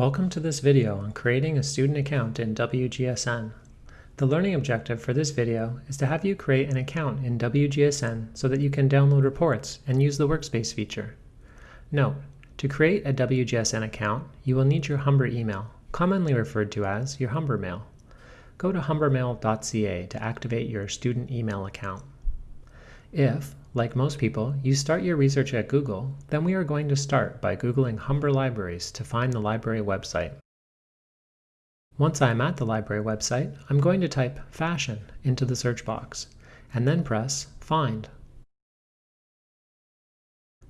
Welcome to this video on creating a student account in WGSN. The learning objective for this video is to have you create an account in WGSN so that you can download reports and use the Workspace feature. Note, to create a WGSN account, you will need your Humber email, commonly referred to as your Humber mail. Go to humbermail.ca to activate your student email account. If, like most people, you start your research at Google, then we are going to start by Googling Humber Libraries to find the library website. Once I am at the library website, I'm going to type fashion into the search box, and then press Find.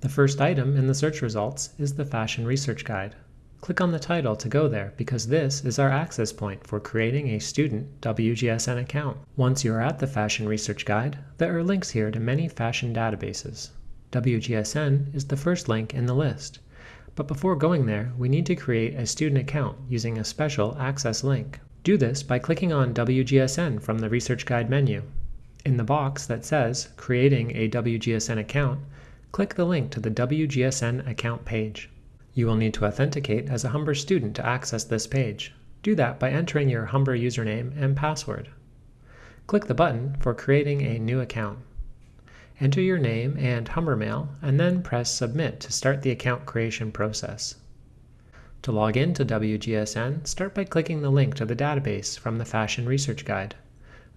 The first item in the search results is the Fashion Research Guide. Click on the title to go there because this is our access point for creating a student WGSN account. Once you are at the Fashion Research Guide, there are links here to many fashion databases. WGSN is the first link in the list. But before going there, we need to create a student account using a special access link. Do this by clicking on WGSN from the Research Guide menu. In the box that says Creating a WGSN account, click the link to the WGSN account page. You will need to authenticate as a Humber student to access this page. Do that by entering your Humber username and password. Click the button for creating a new account. Enter your name and Humber mail, and then press Submit to start the account creation process. To log in to WGSN, start by clicking the link to the database from the Fashion Research Guide.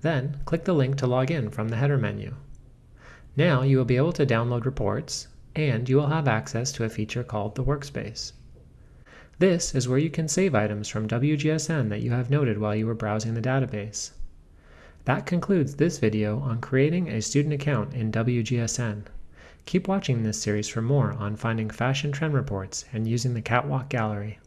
Then, click the link to log in from the header menu. Now you will be able to download reports, and you will have access to a feature called the Workspace. This is where you can save items from WGSN that you have noted while you were browsing the database. That concludes this video on creating a student account in WGSN. Keep watching this series for more on finding fashion trend reports and using the Catwalk Gallery.